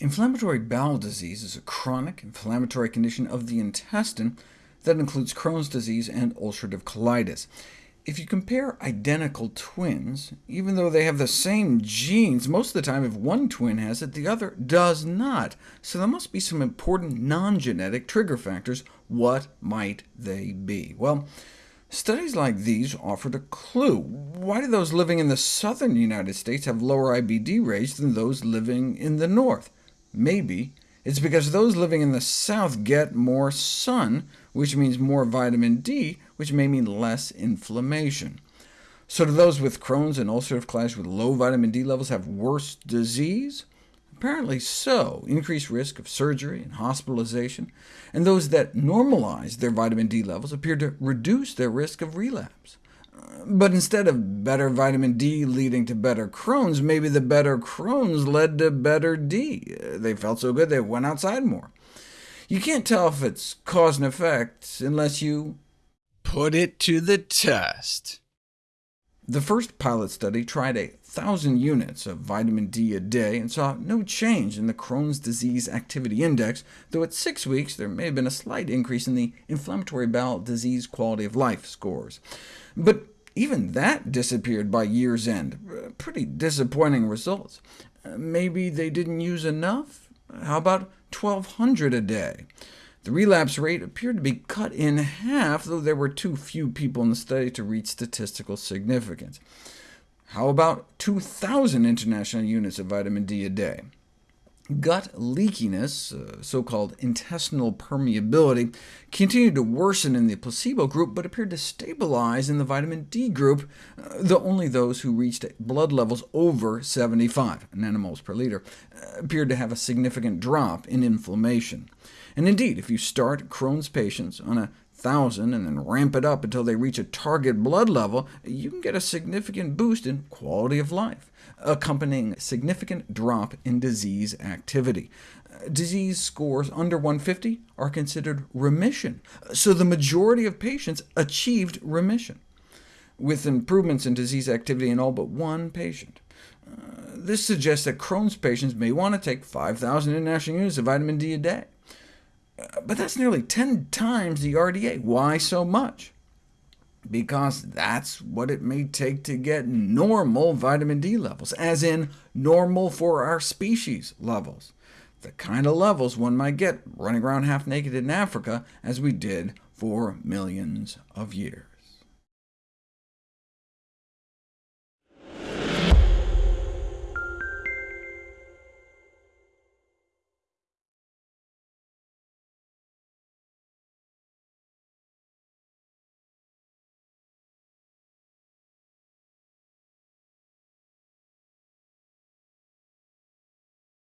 Inflammatory bowel disease is a chronic inflammatory condition of the intestine that includes Crohn's disease and ulcerative colitis. If you compare identical twins, even though they have the same genes, most of the time if one twin has it, the other does not. So there must be some important non-genetic trigger factors. What might they be? Well, studies like these offered a clue. Why do those living in the southern United States have lower IBD rates than those living in the north? Maybe it's because those living in the south get more sun, which means more vitamin D, which may mean less inflammation. So do those with Crohn's and ulcerative colitis with low vitamin D levels have worse disease? Apparently so, increased risk of surgery and hospitalization, and those that normalize their vitamin D levels appear to reduce their risk of relapse. But instead of better vitamin D leading to better Crohn's, maybe the better Crohn's led to better D. They felt so good they went outside more. You can't tell if it's cause and effect unless you put it to the test. The first pilot study tried a thousand units of vitamin D a day and saw no change in the Crohn's disease activity index, though at six weeks there may have been a slight increase in the inflammatory bowel disease quality of life scores. But even that disappeared by year's end. Pretty disappointing results. Uh, maybe they didn't use enough? How about 1,200 a day? The relapse rate appeared to be cut in half, though there were too few people in the study to reach statistical significance. How about 2,000 international units of vitamin D a day? Gut leakiness, uh, so-called intestinal permeability, continued to worsen in the placebo group, but appeared to stabilize in the vitamin D group, uh, though only those who reached blood levels over 75 nanomoles per liter uh, appeared to have a significant drop in inflammation. And indeed, if you start Crohn's patients on a 1,000 and then ramp it up until they reach a target blood level, you can get a significant boost in quality of life, accompanying significant drop in disease activity. Disease scores under 150 are considered remission, so the majority of patients achieved remission, with improvements in disease activity in all but one patient. Uh, this suggests that Crohn's patients may want to take 5,000 international units of vitamin D a day. But that's nearly 10 times the RDA. Why so much? Because that's what it may take to get normal vitamin D levels, as in normal for our species levels, the kind of levels one might get running around half naked in Africa, as we did for millions of years.